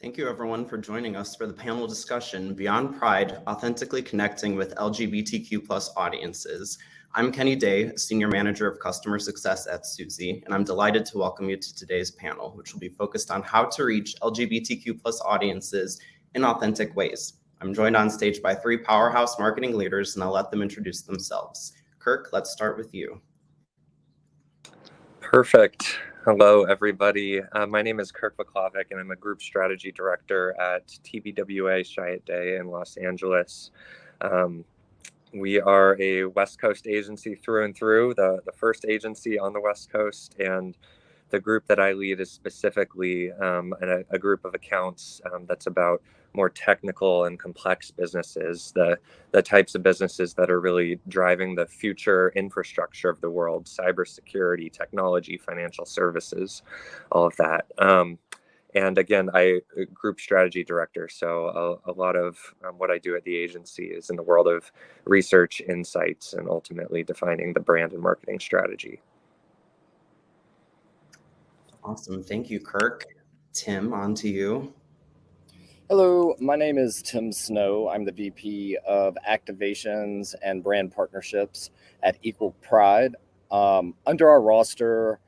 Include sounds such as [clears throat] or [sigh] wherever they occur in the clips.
Thank you everyone for joining us for the panel discussion Beyond Pride, Authentically Connecting with LGBTQ plus audiences. I'm Kenny Day, Senior Manager of Customer Success at Suzy, and I'm delighted to welcome you to today's panel, which will be focused on how to reach LGBTQ plus audiences in authentic ways. I'm joined on stage by three powerhouse marketing leaders, and I'll let them introduce themselves. Kirk, let's start with you. Perfect. Hello, everybody. Uh, my name is Kirk Vaklavic, and I'm a Group Strategy Director at TBWA Chiat Day in Los Angeles. Um, we are a West Coast agency through and through, the, the first agency on the West Coast, and the group that I lead is specifically um, a, a, group of accounts um, that's about more technical and complex businesses, the the types of businesses that are really driving the future infrastructure of the world, cybersecurity, technology, financial services, all of that. Um, and again, I uh, group strategy director, so a, a lot of um, what I do at the agency is in the world of research, insights, and ultimately defining the brand and marketing strategy. Awesome. Thank you, Kirk. Tim, on to you. Hello, my name is Tim Snow. I'm the VP of Activations and Brand Partnerships at Equal Pride. Um, under our roster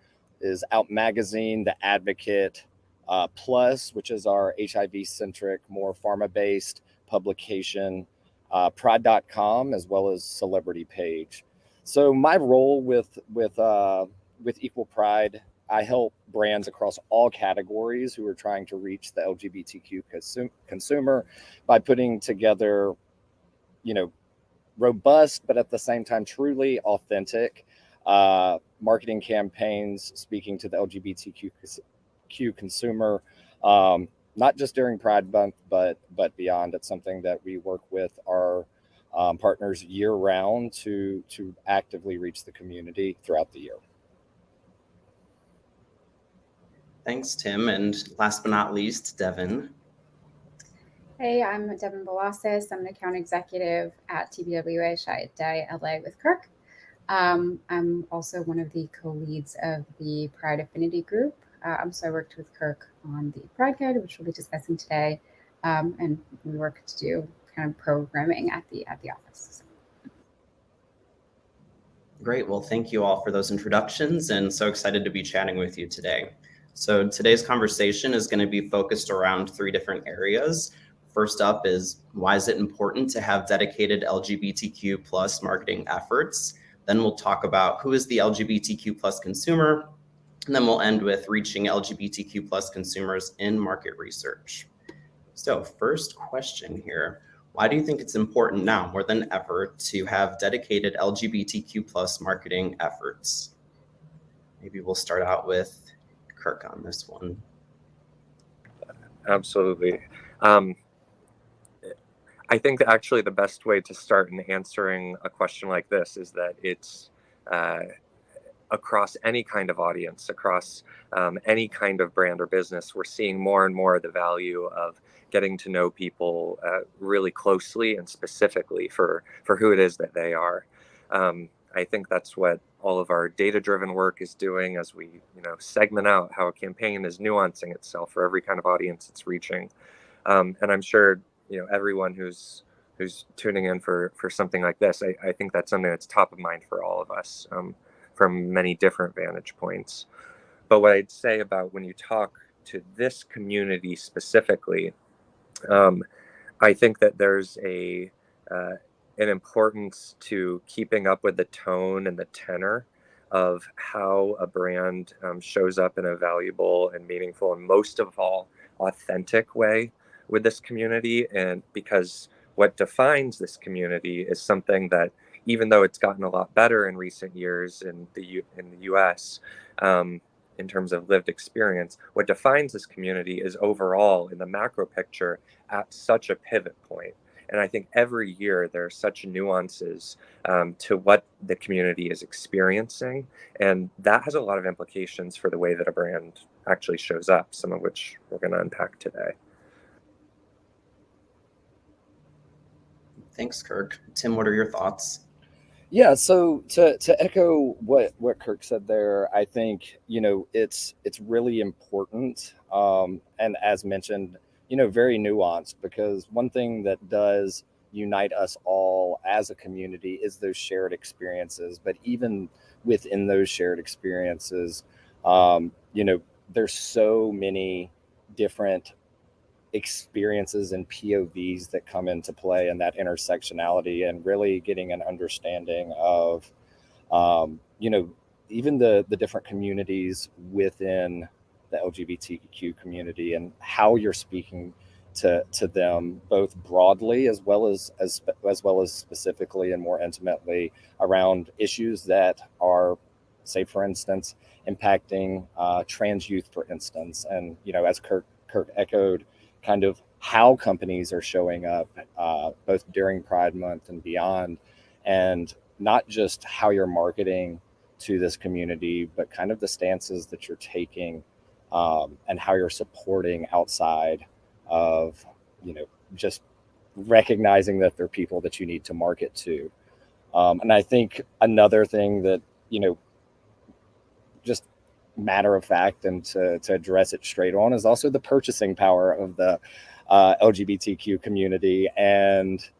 is Out Magazine, The Advocate, uh, Plus, which is our HIV centric, more pharma based publication, uh, Pride.com, as well as Celebrity Page. So my role with with uh, with Equal Pride I help brands across all categories who are trying to reach the LGBTQ consum- consumer by putting together, you know, robust, but at the same time, truly authentic uh, marketing campaigns speaking to the LGBTQ consumer, um, not just during Pride Month, but but beyond. It's something that we work with our um, partners year round to to actively reach the community throughout the year. Thanks, Tim. And last but not least, Devin. Hey, I'm Devin Belasis. I'm an account executive at TBWA Day LA with Kirk. Um, I'm also one of the co-leads of the Pride Affinity Group. Um, so I worked with Kirk on the Pride Guide, which we'll be discussing today, um, and we work to do kind of programming at the at the office. Great. Well, thank you all for those introductions, and so excited to be chatting with you today. So today's conversation is going to be focused around three different areas. First up is why is it important to have dedicated LGBTQ plus marketing efforts? Then we'll talk about who is the LGBTQ plus consumer, and then we'll end with reaching LGBTQ plus consumers in market research. So first question here, why do you think it's important now more than ever to have dedicated LGBTQ plus marketing efforts? Maybe we'll start out with Kirk on this one. Absolutely. Um, I think actually the best way to start in answering a question like this is that it's uh, across any kind of audience, across um, any kind of brand or business, we're seeing more and more the value of getting to know people uh, really closely and specifically for for who it is that they are. Um, I think that's what all of our data-driven work is doing as we, you know, segment out how a campaign is nuancing itself for every kind of audience it's reaching. Um, and I'm sure, you know, everyone who's who's tuning in for for something like this, I, I think that's something that's top of mind for all of us um, from many different vantage points. But what I'd say about when you talk to this community specifically, um, I think that there's a uh, an importance to keeping up with the tone and the tenor of how a brand um, shows up in a valuable and meaningful and most of all authentic way with this community. And because what defines this community is something that even though it's gotten a lot better in recent years in the U- in the US um, in terms of lived experience what defines this community is overall in the macro picture at such a pivot point and I think every year there are such nuances um, to what the community is experiencing. And that has a lot of implications for the way that a brand actually shows up, some of which we're going to unpack today. Thanks, Kirk. Tim, what are your thoughts? Yeah, so to, to echo what, what Kirk said there, I think you know it's it's really important, um, and as mentioned, you know, very nuanced because one thing that does unite us all as a community is those shared experiences. But even within those shared experiences, um, you know, there's so many different experiences and POVs that come into play and that intersectionality and really getting an understanding of, um, you know, even the the different communities within the LGBTQ community and how you're speaking to to them both broadly as well as as as well as specifically and more intimately around issues that are say for instance impacting uh, trans youth for instance. And you know as kirk kirk echoed kind of how companies are showing up uh, both during pride month and beyond. And not just how you're marketing to this community but kind of the stances that you're taking um, and how you're supporting outside of you know just recognizing that they're people that you need to market to. Um, and i think another thing that you know just matter of fact and to, to address it straight on is also the purchasing power of the uh, lgbtq community and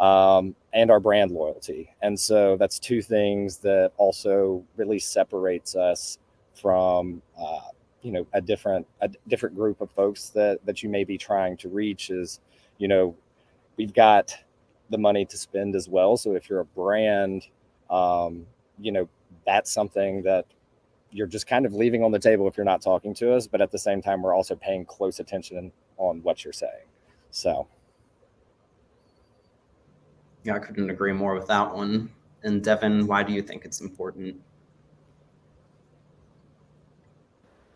um, and our brand loyalty. And so that's two things that also really separates us from uh, you know a different a different group of folks that that you may be trying to reach is you know we've got the money to spend as well. So if you're a brand um, you know that's something that you're just kind of leaving on the table if you're not talking to us but at the same time we're also paying close attention on what you're saying. So. Yeah i couldn't agree more with that one. And devin why do you think it's important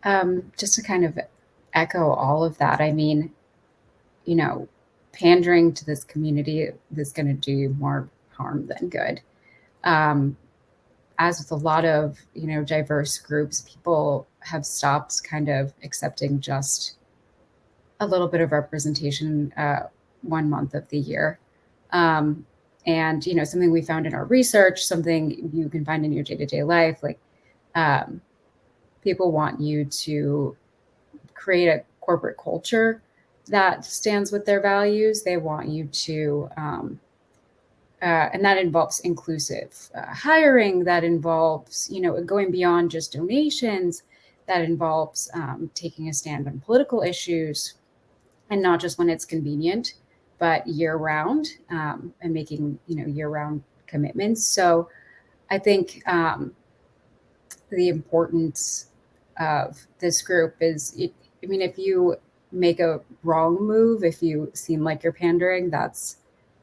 Um, just to kind of echo all of that, I mean, you know, pandering to this community is going to do more harm than good. Um, as with a lot of, you know, diverse groups, people have stopped kind of accepting just a little bit of representation uh, one month of the year. Um, and, you know, something we found in our research, something you can find in your day to day life, like, um, people want you to create a corporate culture that stands with their values. They want you to, um, uh, and that involves inclusive uh, hiring. That involves, you know, going beyond just donations. That involves um, taking a stand on political issues, and not just when it's convenient, but year round, um, and making you know year round commitments. So, I think um, the importance of this group is I mean, if you make a wrong move, if you seem like you're pandering, that's,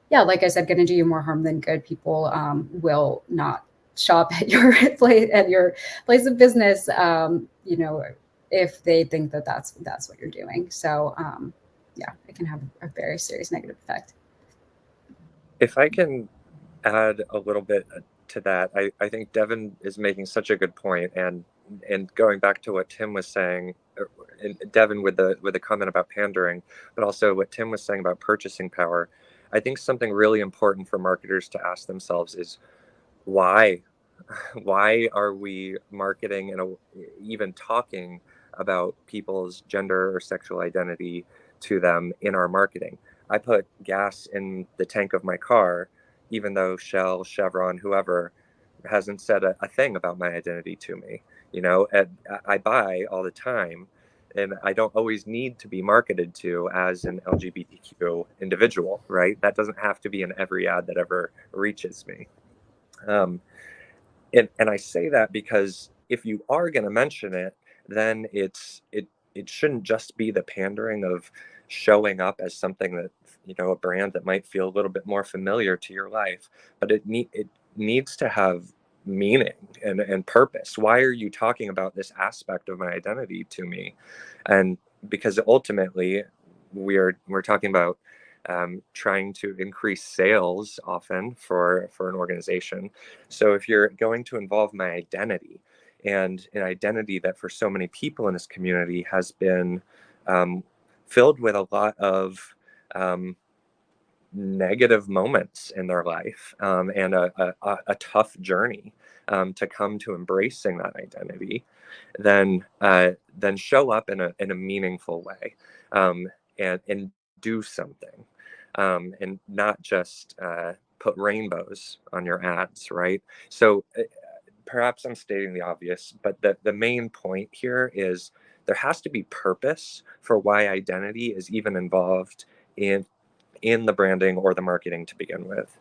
yeah, like I said, going to do you more harm than good. People um, will not shop [laughs] at your place at your place of business, um, you know, if they think that that's that's what you're doing. So, um, yeah, it can have a very serious negative effect. If I can add a little bit to that, I, I think Devin is making such a good point, and and going back to what Tim was saying, er, Devin with the with the comment about pandering, but also what Tim was saying about purchasing power, I think something really important for marketers to ask themselves is why, [laughs] why are we marketing and even talking about people's gender or sexual identity to them in our marketing? I put gas in the tank of my car, even though Shell, Chevron, whoever hasn't said a, a thing about my identity to me you know and i buy all the time and i don't always need to be marketed to as an lgbtq individual right? That doesn't have to be in every ad that ever reaches me. Um, and, and i say that because if you are going to mention it then it's it it shouldn't just be the pandering of showing up as something that you know a brand that might feel a little bit more familiar to your life but it need it needs to have meaning and, and purpose. Why are you talking about this aspect of my identity to me? And because ultimately we're we're talking about um, trying to increase sales often for for an organization. So if you're going to involve my identity and an identity that for so many people in this community has been um, filled with a lot of um, negative moments in their life um, and a, a, a, tough journey um, to come to embracing that identity, then uh, then show up in a in a meaningful way. Um, and and do something um, and not just uh, put rainbows on your ads right so uh, perhaps i'm stating the obvious but the, the main point here is there has to be purpose for why identity is even involved in in the branding or the marketing to begin with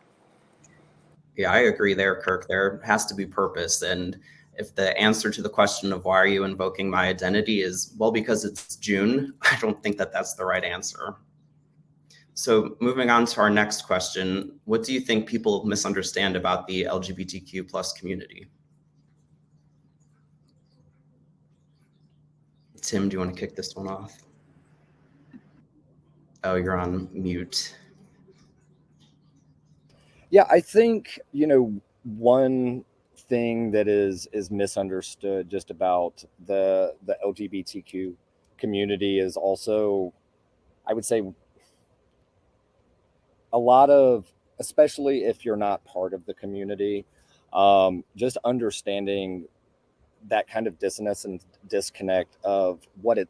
yeah i agree there kirk there has to be purpose and if the answer to the question of why are you invoking my identity is, well, because it's June, [laughs] I don't think that that's the right answer. So moving on to our next question, what do you think people misunderstand about the LGBTQ plus community? Tim, do you want to kick this one off? Oh, you're on mute. Yeah, I think, you know, one thing that is is misunderstood just about the the LGBTQ community is also, I would say, a lot of, especially if you're not part of the community, um, just understanding that kind of dissonance and disconnect of what it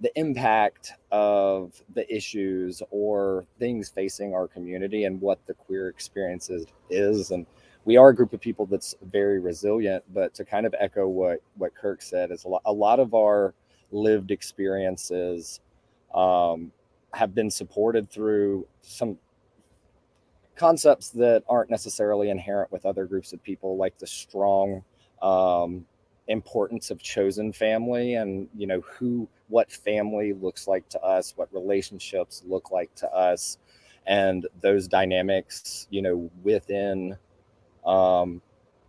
the impact of the issues or things facing our community and what the queer experience is, is and we are a group of people that's very resilient. But to kind of echo what what Kirk said is a lot, a lot of our lived experiences um, have been supported through some concepts that aren't necessarily inherent with other groups of people, like the strong um, importance of chosen family and you know who what family looks like to us what relationships look like to us and those dynamics you know within um,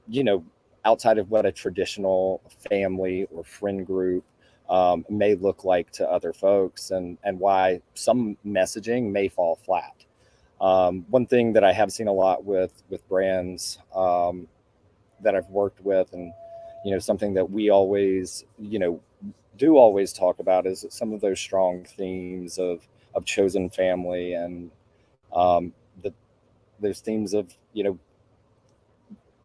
you know, outside of what a traditional family or friend group um, may look like to other folks and, and why some messaging may fall flat. Um, one thing that I have seen a lot with, with brands um, that I've worked with and, you know, something that we always, you know, do always talk about is some of those strong themes of, of chosen family and um, the, those themes of, you know,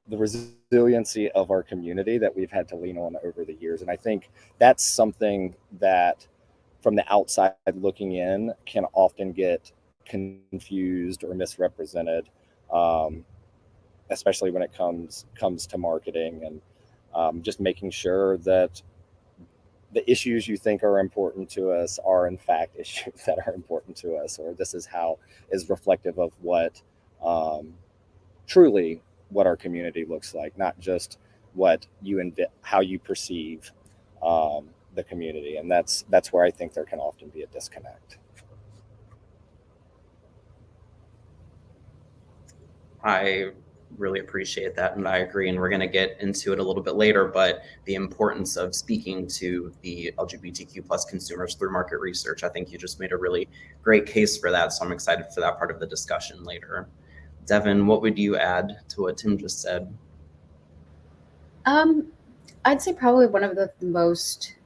the resiliency of our community that we've had to lean on over the years. And I think that's something that from the outside looking in can often get confused or misrepresented, um, especially when it comes comes to marketing and um, just making sure that the issues you think are important to us are in fact [laughs] issues that are important to us, or this is how is reflective of what um, truly what our community looks like, not just what you invi- how you perceive um, the community, and that's that's where I think there can often be a disconnect. I really appreciate that and I agree and we're going to get into it a little bit later but the importance of speaking to the LGBTQ plus consumers through market research I think you just made a really great case for that so I'm excited for that part of the discussion later. Devin, what would you add to what Tim just said? Um, I'd say probably one of the most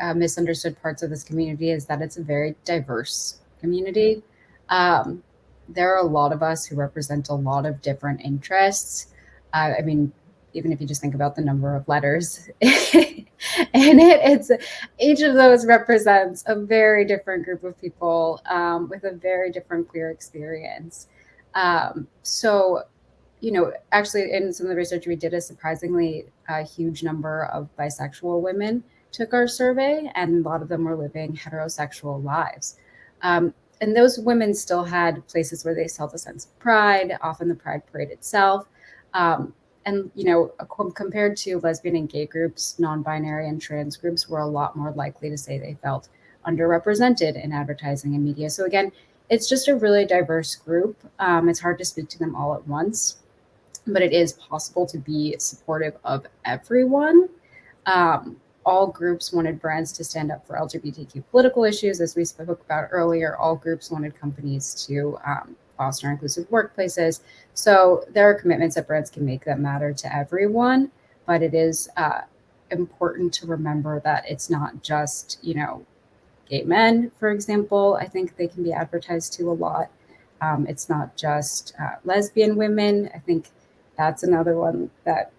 uh, misunderstood parts of this community is that it's a very diverse community. Um, there are a lot of us who represent a lot of different interests. Uh, I mean, even if you just think about the number of letters [laughs] in it, it's each of those represents a very different group of people um, with a very different queer experience. Um, so, you know, actually, in some of the research we did, a surprisingly a huge number of bisexual women took our survey, and a lot of them were living heterosexual lives. Um, and those women still had places where they felt a sense of pride, often the Pride Parade itself. Um, and you know, compared to lesbian and gay groups, non-binary and trans groups were a lot more likely to say they felt underrepresented in advertising and media. So again, it's just a really diverse group. Um, it's hard to speak to them all at once, but it is possible to be supportive of everyone. Um, all groups wanted brands to stand up for LGBTQ political issues, as we spoke about earlier. All groups wanted companies to um, foster inclusive workplaces. So there are commitments that brands can make that matter to everyone, but it is uh, important to remember that it's not just, you know, gay men, for example. I think they can be advertised to a lot. Um, it's not just uh, lesbian women. I think that's another one that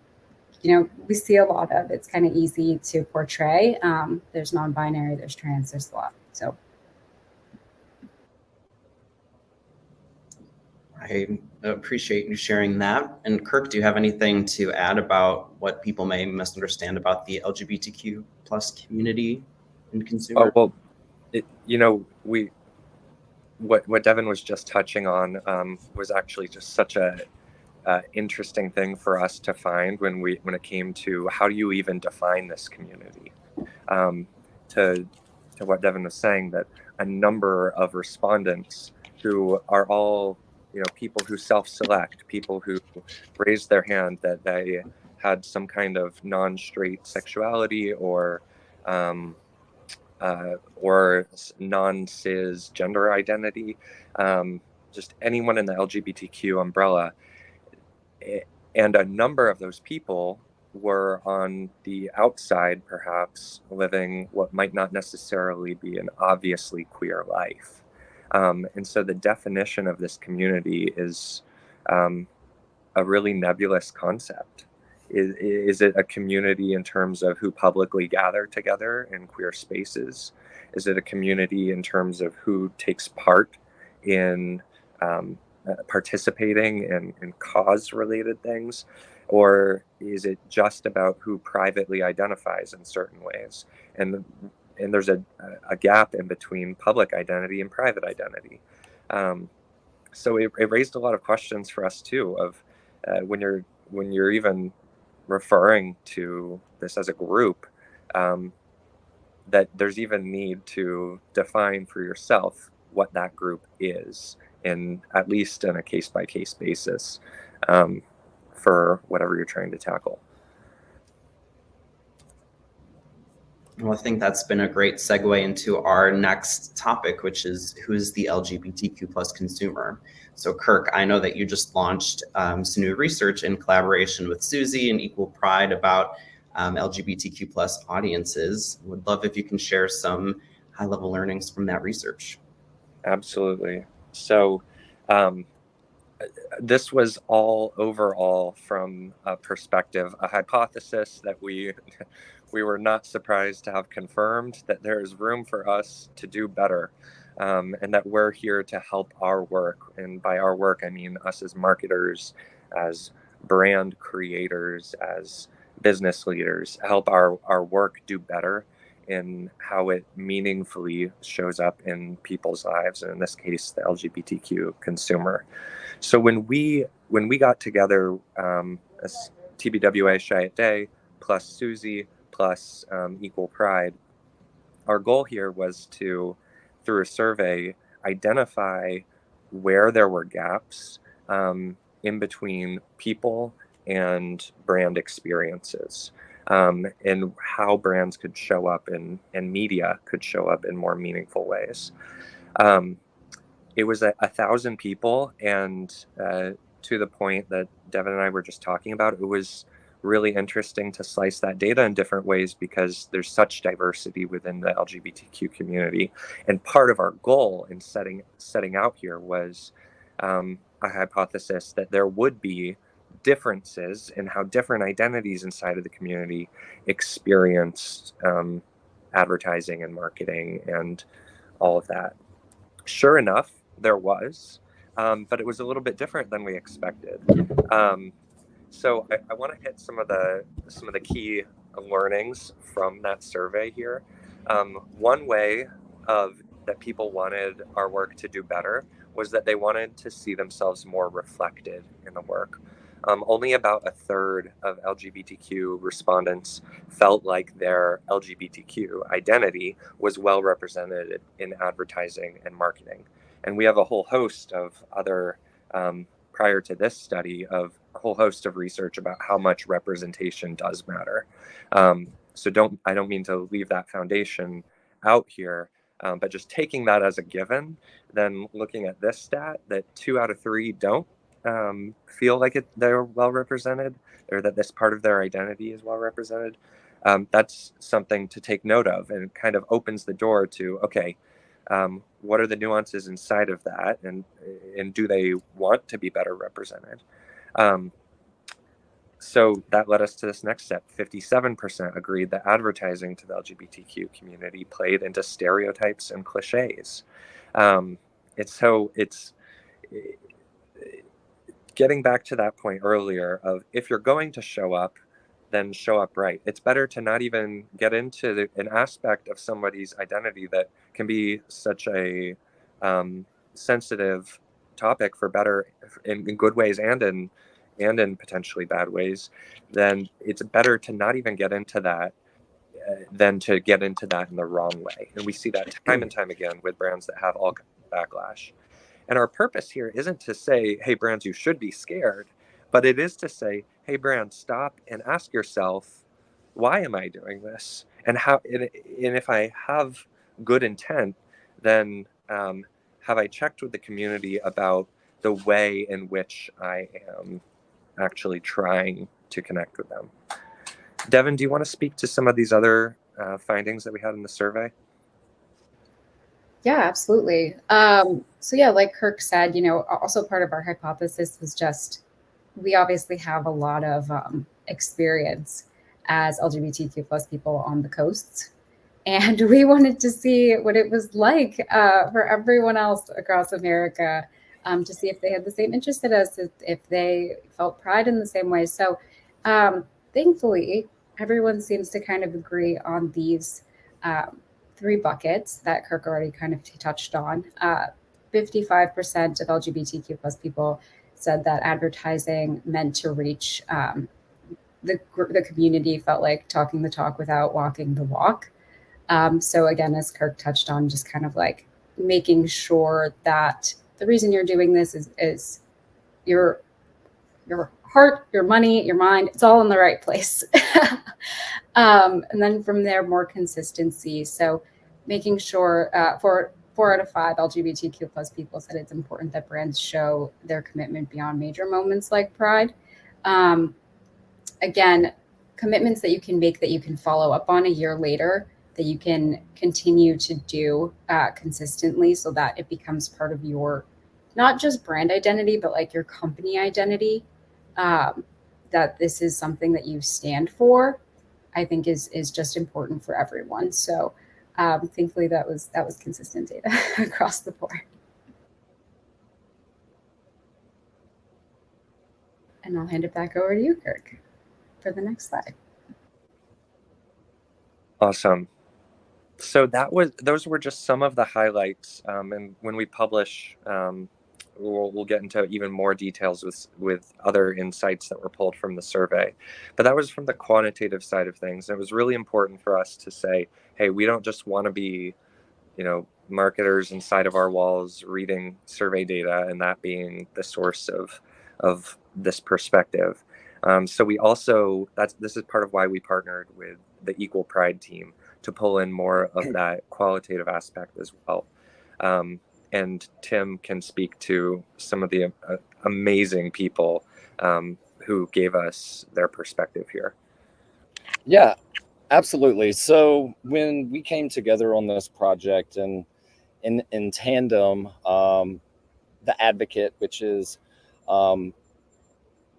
you know, we see a lot of. It's kind of easy to portray. Um, there's non-binary, there's trans, there's a lot. So. I appreciate you sharing that. And Kirk, do you have anything to add about what people may misunderstand about the LGBTQ plus community and consumer? Oh, well, it, you know, we what what Devin was just touching on um, was actually just such a uh, interesting thing for us to find when we when it came to how do you even define this community. Um, to to what Devin was saying, that a number of respondents who are all you know people who self-select, people who raised their hand that they had some kind of non-straight sexuality or um, uh, or non-cis gender identity, um, just anyone in the LGBTQ umbrella. And a number of those people were on the outside, perhaps living what might not necessarily be an obviously queer life. Um, and so the definition of this community is um, a really nebulous concept. Is, is it a community in terms of who publicly gather together in queer spaces? Is it a community in terms of who takes part in um, uh, participating in, in cause related things? Or is it just about who privately identifies in certain ways? And, and there's a, a gap in between public identity and private identity. Um, so it, it, raised a lot of questions for us too of uh, when you're when you're even referring to this as a group, um, that there's even need to define for yourself what that group is, in at least in a case by case basis, um, for whatever you're trying to tackle. Well, I think that's been a great segue into our next topic, which is who's the LGBTQ plus consumer. So Kirk, I know that you just launched um, some new research in collaboration with Suzy and Equal Pride about um, LGBTQ plus audiences. Would love if you can share some high level learnings from that research. Absolutely. So um, this was all overall from a perspective, a hypothesis that we [laughs] we were not surprised to have confirmed that there is room for us to do better um, and that we're here to help our work. And by our work, I mean us as marketers, as brand creators, as business leaders, help our, our work do better in how it meaningfully shows up in people's lives, and in this case, the LGBTQ consumer. So when we when we got together um, as TBWA Chiat Day plus Suzy plus um, Equal Pride, our goal here was to through a survey, identify where there were gaps um, in between people and brand experiences um, and how brands could show up in, and media could show up in more meaningful ways. Um, it was a, a, thousand people and uh, to the point that Devin and I were just talking about, it was really interesting to slice that data in different ways because there's such diversity within the LGBTQ community. And part of our goal in setting setting out here was um, a hypothesis that there would be differences and how different identities inside of the community experienced um, advertising and marketing and all of that. Sure enough, there was, um, but it was a little bit different than we expected. Um, so I, I want to hit some of the some of the key learnings from that survey here. Um, one way of that people wanted our work to do better was that they wanted to see themselves more reflected in the work. Um, only about a third of LGBTQ respondents felt like their LGBTQ identity was well represented in advertising and marketing. And we have a whole host of other, um, prior to this study, of a whole host of research about how much representation does matter. Um, so don't I don't mean to leave that foundation out here, um, but just taking that as a given, then looking at this stat that two out of three don't um, feel like it, they're well represented or that this part of their identity is well represented. Um, that's something to take note of and kind of opens the door to okay um, what are the nuances inside of that and and do they want to be better represented um, so that led us to this next step. 57% agreed that advertising to the LGBTQ community played into stereotypes and cliches. Um, it's so it's getting back to that point earlier of if you're going to show up, then show up right. It's better to not even get into the, an aspect of somebody's identity that can be such a um, sensitive topic for better in, in good ways and in and in potentially bad ways. Then it's better to not even get into that uh, than to get into that in the wrong way. And we see that time and time again with brands that have all backlash. And our purpose here isn't to say, hey, brands, you should be scared, but it is to say, hey, brand, stop and ask yourself, why am I doing this? And how, and, and if I have good intent, then um, have I checked with the community about the way in which I am actually trying to connect with them? Devin, do you want to speak to some of these other uh, findings that we had in the survey? Yeah, absolutely. Um, so yeah, like Kirk said, you know, also part of our hypothesis was just we obviously have a lot of um, experience as LGBTQ plus people on the coasts. And [laughs] we wanted to see what it was like uh, for everyone else across America um, to see if they had the same interest as us, if they felt pride in the same way. So um, thankfully, everyone seems to kind of agree on these um, three buckets that Kirk already kind of touched on. 55% uh, of LGBTQ plus people said that advertising meant to reach um, the, the community felt like talking the talk without walking the walk. Um, so again, as Kirk touched on, just kind of like making sure that the reason you're doing this is, is your, your heart, your money, your mind, it's all in the right place. [laughs] um, and then from there, more consistency. So making sure uh, for four out of five LGBTQ plus people said it's important that brands show their commitment beyond major moments like Pride. Um, again, commitments that you can make that you can follow up on a year later, that you can continue to do uh, consistently so that it becomes part of your, not just brand identity, but like your company identity, um, that this is something that you stand for, I think is, is just important for everyone. So um, thankfully that was that was consistent data [laughs] across the board. And I'll hand it back over to you, Kirk, for the next slide. Awesome. So that was those were just some of the highlights. Um, and when we publish um, we'll, we'll get into even more details with with other insights that were pulled from the survey. But that was from the quantitative side of things. And it was really important for us to say hey we don't just want to be you know marketers inside of our walls reading survey data and that being the source of of this perspective. Um, so we also that's this is part of why we partnered with the equal pride team to pull in more of [clears throat] that qualitative aspect as well. Um, and Tim can speak to some of the uh, amazing people um, who gave us their perspective here. Yeah, absolutely. So when we came together on this project and in in tandem, um, the Advocate, which is um,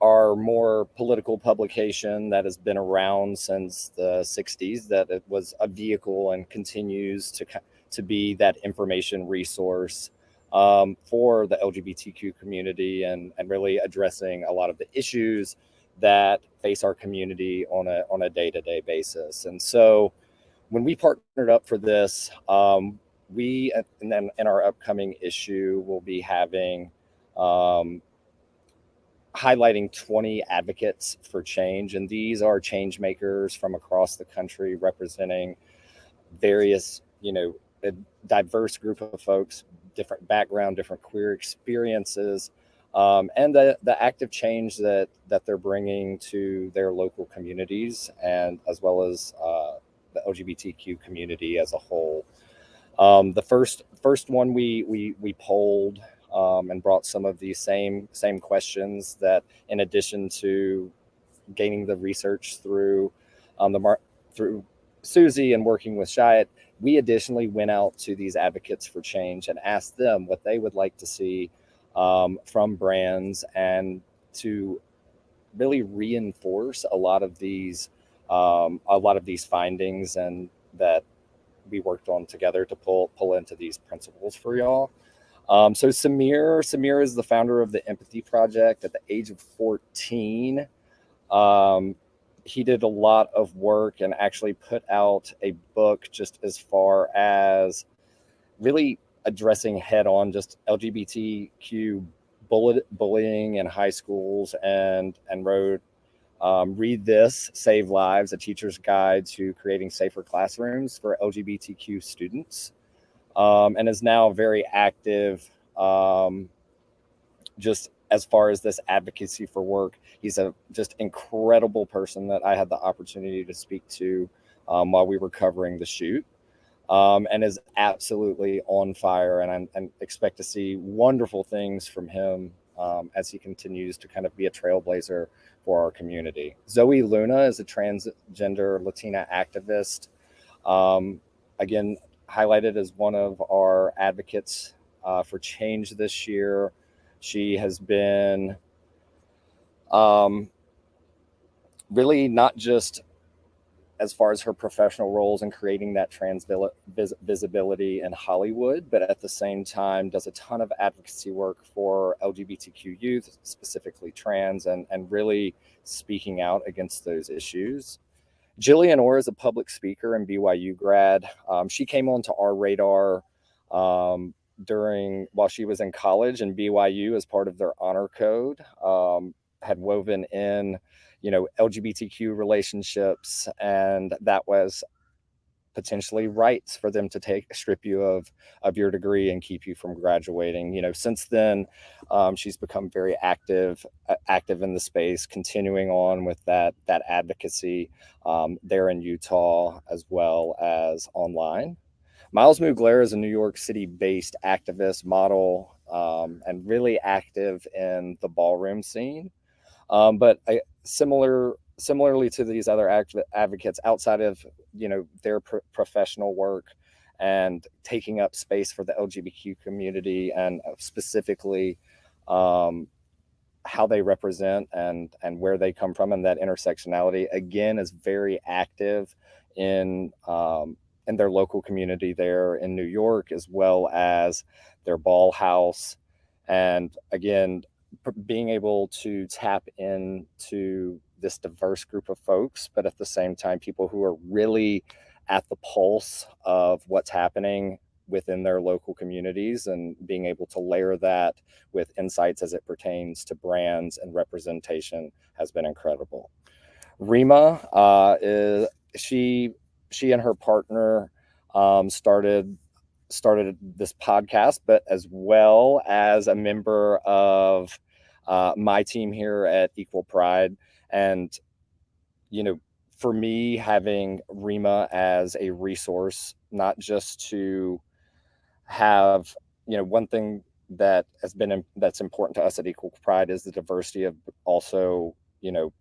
our more political publication that has been around since the 60s, that it was a vehicle and continues to to be that information resource um, for the LGBTQ community and, and really addressing a lot of the issues that face our community on a, on a day-to-day basis. And so when we partnered up for this, um, we, and then in our upcoming issue, we'll be having um, highlighting 20 advocates for change. And these are change makers from across the country representing various, you know, a diverse group of folks, different background, different queer experiences, um, and the, the active change that, that they're bringing to their local communities and as well as uh, the LGBTQ community as a whole. Um, the first first one we we, we polled um, and brought some of these same same questions that in addition to gaining the research through um, the mar through Suzy and working with Chiat, we additionally went out to these advocates for change and asked them what they would like to see um, from brands and to really reinforce a lot of these um, a lot of these findings and that we worked on together to pull pull into these principles for y'all. Um, so Sameer, Sameer is the founder of the Empathy Project. At the age of 14, um, he did a lot of work and actually put out a book just as far as really addressing head on just LGBTQ bullying in high schools and and wrote um, read this save lives a teacher's guide to creating safer classrooms for lgbtq students um, and is now very active um, just as far as this advocacy for work he's a just incredible person that i had the opportunity to speak to um, while we were covering the shoot um, and is absolutely on fire. And, I expect to see wonderful things from him um, as he continues to kind of be a trailblazer for our community. Zoey Luna is a transgender Latina activist. Um, again, highlighted as one of our advocates uh, for change this year. She has been um, really not just as far as her professional roles and creating that trans visibility in Hollywood, but at the same time does a ton of advocacy work for LGBTQ youth, specifically trans, and, and really speaking out against those issues. Jillian Orr is a public speaker and BYU grad. Um, she came onto our radar um, during while she was in college and BYU as part of their honor code um, had woven in you know lgbtq relationships and that was potentially rights for them to take strip you of of your degree and keep you from graduating. You know since then um, she's become very active uh, active in the space continuing on with that that advocacy um, there in utah as well as online miles mugler is a new york city based activist model um, and really active in the ballroom scene. Um, but I, similar similarly to these other advocates outside of you know their professional work and taking up space for the LGBTQ community and uh, specifically um, how they represent and and where they come from and that intersectionality again is very active in um, in their local community there in New York as well as their ball house and again being able to tap into this diverse group of folks, but at the same time, people who are really at the pulse of what's happening within their local communities and being able to layer that with insights as it pertains to brands and representation has been incredible. Rima uh, is she she and her partner um, started started this podcast, but as well as a member of uh, my team here at Equal Pride. And, you know, for me, having Rima as a resource, not just to have, you know, one thing that has been that's important to us at Equal Pride is the diversity of also, you know,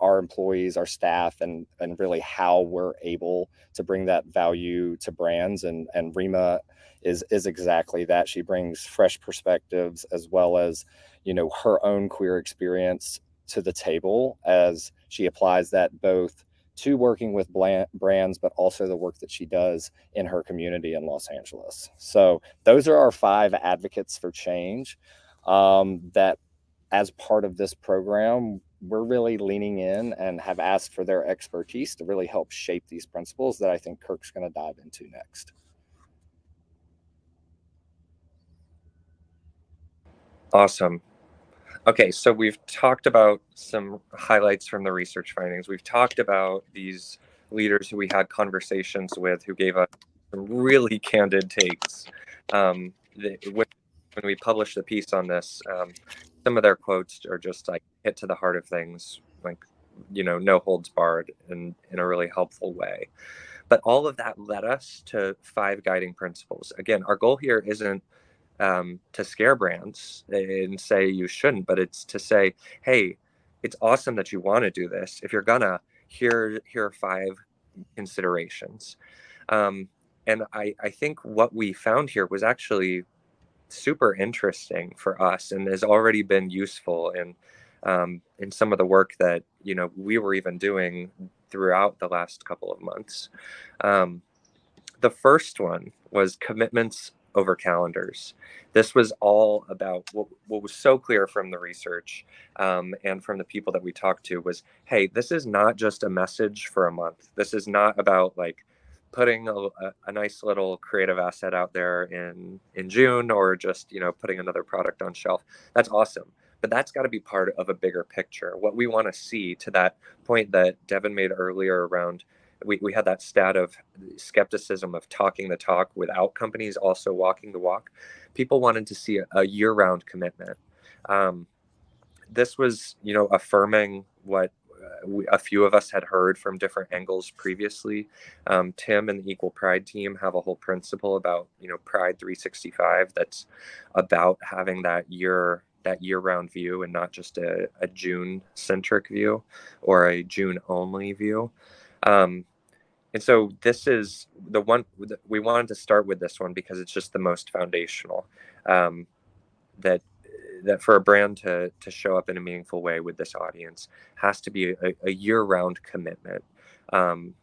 our employees, our staff, and and really how we're able to bring that value to brands. And and Rima is is exactly that. She brings fresh perspectives as well as you know her own queer experience to the table as she applies that both to working with brands, but also the work that she does in her community in Los Angeles. So those are our five advocates for change um, that as part of this program, we're really leaning in and have asked for their expertise to really help shape these principles that I think Kirk's going to dive into next. Awesome. Okay, so we've talked about some highlights from the research findings. We've talked about these leaders who we had conversations with who gave us some really candid takes. Um, the, when, we published the piece on this, um, some of their quotes are just like hit to the heart of things, like, you know, no holds barred in, in a really helpful way. But all of that led us to five guiding principles. Again, our goal here isn't um, to scare brands and say you shouldn't, but it's to say, hey, it's awesome that you want to do this. If you're gonna, here here are five considerations. Um, and I, I think what we found here was actually super interesting for us and has already been useful in um, in some of the work that you know we were even doing throughout the last couple of months. Um, the first one was commitments over calendars. This was all about what, what was so clear from the research um, and from the people that we talked to was, hey, this is not just a message for a month. This is not about like putting a, a, nice little creative asset out there in in June or just you know putting another product on shelf. That's awesome, but that's got to be part of a bigger picture. What we want to see to that point that Devin made earlier around we, we had that stat of skepticism of talking the talk without companies also walking the walk. People wanted to see a, a year-round commitment. Um, this was, you know, affirming what we, a few of us had heard from different angles previously. Um, Tim and the Equal Pride team have a whole principle about, you know, Pride 365 that's about having that year that year-round view and not just a, a June-centric view or a June-only view. Um, and so this is the one we wanted to start with this one because it's just the most foundational. Um, that that for a brand to to show up in a meaningful way with this audience has to be a, a year-round commitment um,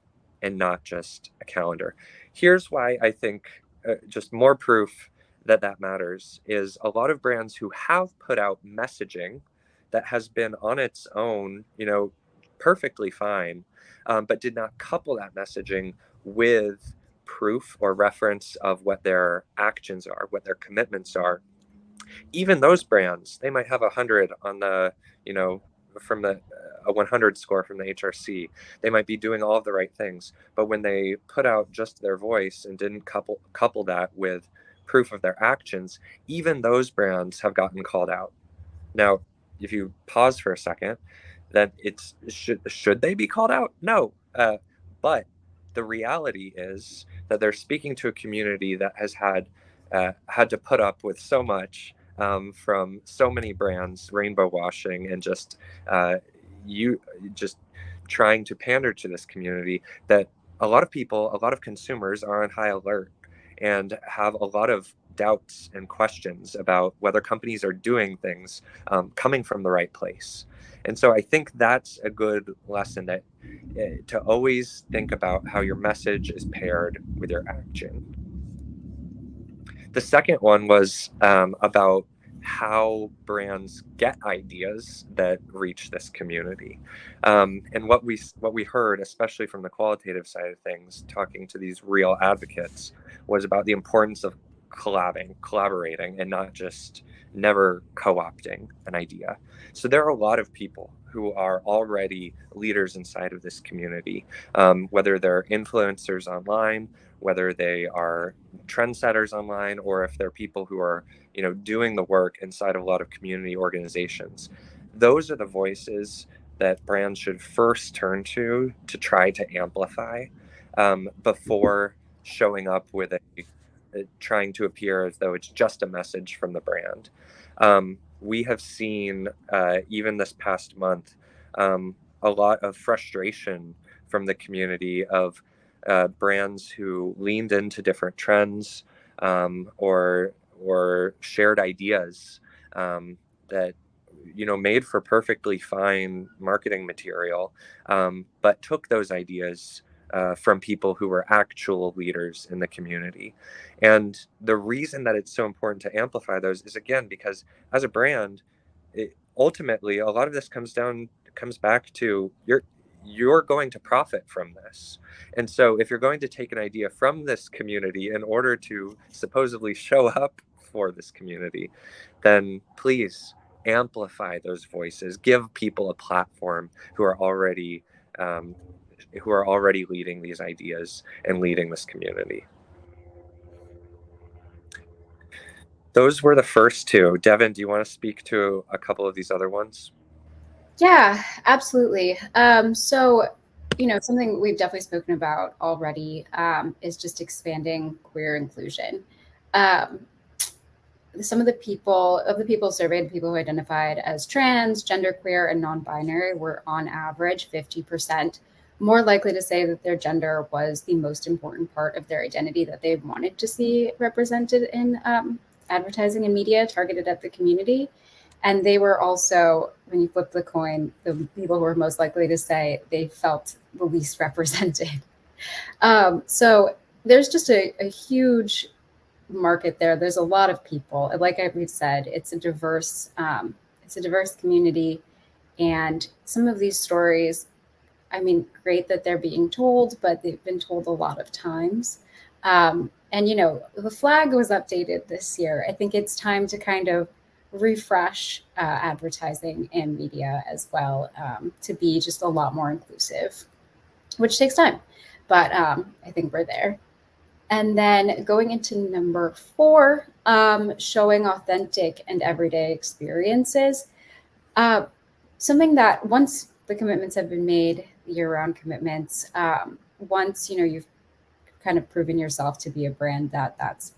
and not just a calendar. Here's why I think uh, just more proof that that matters is a lot of brands who have put out messaging that has been on its own, you know, perfectly fine um, but did not couple that messaging with proof or reference of what their actions are, what their commitments are. Even those brands, they might have a hundred on the, you know, from the a 100 score from the HRC. They might be doing all of the right things, but when they put out just their voice and didn't couple couple that with proof of their actions, even those brands have gotten called out. Now, if you pause for a second, then it's should should they be called out? No, uh, but the reality is that they're speaking to a community that has had uh, had to put up with so much um, from so many brands, rainbow washing, and just uh, you just trying to pander to this community that a lot of people, a lot of consumers are on high alert and have a lot of doubts and questions about whether companies are doing things um, coming from the right place. And so I think that's a good lesson that uh, to always think about how your message is paired with your action. The second one was um, about how brands get ideas that reach this community. Um, and what we what we heard, especially from the qualitative side of things, talking to these real advocates, was about the importance of collabing, collaborating, and not just never co-opting an idea. So there are a lot of people who are already leaders inside of this community, um, whether they're influencers online, whether they are trendsetters online, or if they're people who are, you know, doing the work inside of a lot of community organizations. Those are the voices that brands should first turn to to try to amplify um, before showing up with a trying to appear as though it's just a message from the brand. Um, we have seen, uh, even this past month, um, a lot of frustration from the community of uh, brands who leaned into different trends um, or or shared ideas um, that you know made for perfectly fine marketing material, um, but took those ideas uh, from people who were actual leaders in the community. And the reason that it's so important to amplify those is again because as a brand, it, ultimately a lot of this comes down comes back to you're you're going to profit from this. And so if you're going to take an idea from this community in order to supposedly show up for this community, then please amplify those voices, give people a platform who are already um, who are already leading these ideas and leading this community. Those were the first two. Devin, do you want to speak to a couple of these other ones? Yeah, absolutely. Um, so, you know, something we've definitely spoken about already um, is just expanding queer inclusion. Um, some of the people of the people surveyed, people who identified as trans, genderqueer, and non-binary were on average 50% more likely to say that their gender was the most important part of their identity that they wanted to see represented in um, advertising and media targeted at the community. And they were also, when you flip the coin, the people who were most likely to say they felt the least [laughs] represented. Um, so there's just a, a huge market there. There's a lot of people. Like we've said, it's a diverse, um, it's a diverse community, and some of these stories, I mean, great that they're being told, but they've been told a lot of times. Um, and you know, the flag was updated this year. I think it's time to kind of refresh uh, advertising and media as well um, to be just a lot more inclusive, which takes time, but um, I think we're there. And then going into number four, um, showing authentic and everyday experiences. Uh, something that once the commitments have been made, year-round commitments, um, once you know you've kind of proven yourself to be a brand that that's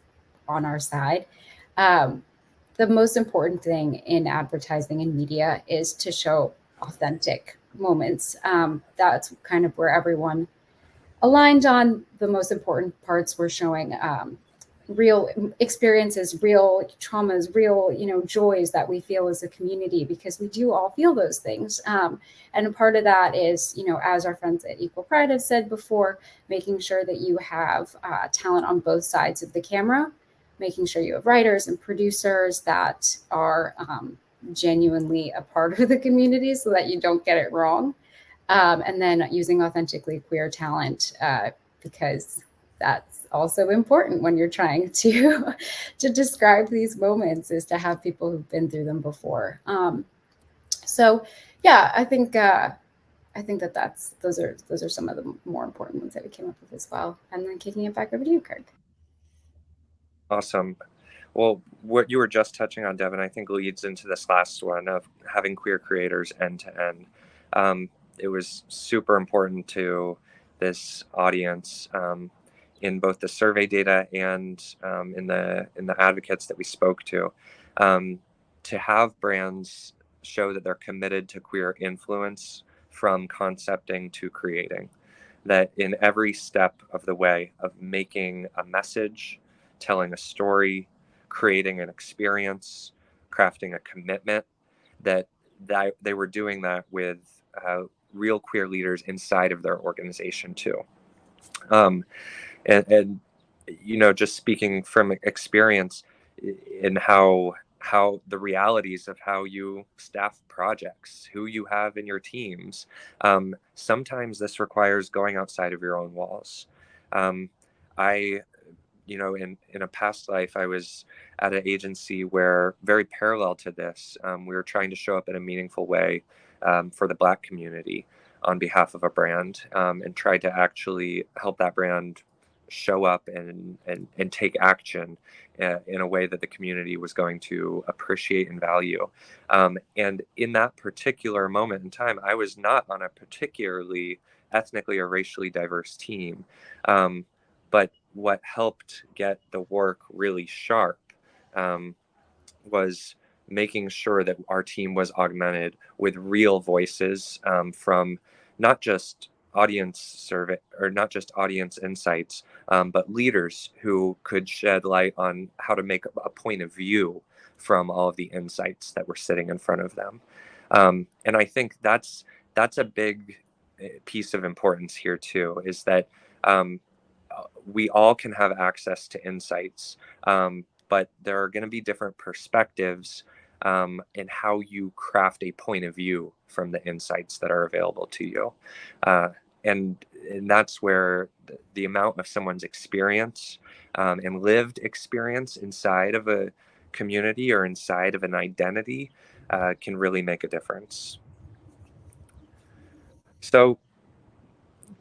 on our side, um, the most important thing in advertising and media is to show authentic moments. Um, that's kind of where everyone aligned on the most important parts. We're showing um, real experiences, real traumas, real you know joys that we feel as a community because we do all feel those things. Um, and part of that is you know as our friends at Equal Pride have said before, making sure that you have uh, talent on both sides of the camera making sure you have writers and producers that are um, genuinely a part of the community so that you don't get it wrong. Um, and then using authentically queer talent uh, because that's also important when you're trying [laughs] to to describe these moments is to have people who've been through them before. Um, so yeah, I think uh, I think that that's those are those are some of the more important ones that we came up with as well. And then kicking it back over to you, Kirk. Awesome. Well, what you were just touching on, Devin, I think leads into this last one of having queer creators end to end. Um, it was super important to this audience um, in both the survey data and um, in the in the advocates that we spoke to um, to have brands show that they're committed to queer influence from concepting to creating. That in every step of the way of making a message telling a story, creating an experience, crafting a commitment, that, that they were doing that with uh, real queer leaders inside of their organization too. Um, and, and, you know, just speaking from experience in how how the realities of how you staff projects, who you have in your teams. Um, sometimes this requires going outside of your own walls. Um, I you know, in in a past life, I was at an agency where very parallel to this, um, we were trying to show up in a meaningful way um, for the Black community on behalf of a brand, um, and tried to actually help that brand show up and and and take action uh, in a way that the community was going to appreciate and value. Um, and in that particular moment in time, I was not on a particularly ethnically or racially diverse team. Um, but what helped get the work really sharp um, was making sure that our team was augmented with real voices um, from not just audience survey or not just audience insights, um, but leaders who could shed light on how to make a point of view from all of the insights that were sitting in front of them. Um, and I think that's that's a big eh, piece of importance here too, is that um, we all can have access to insights, um, but there are going to be different perspectives um, in how you craft a point of view from the insights that are available to you. Uh, and, and that's where the, the, amount of someone's experience um, and lived experience inside of a community or inside of an identity uh, can really make a difference. So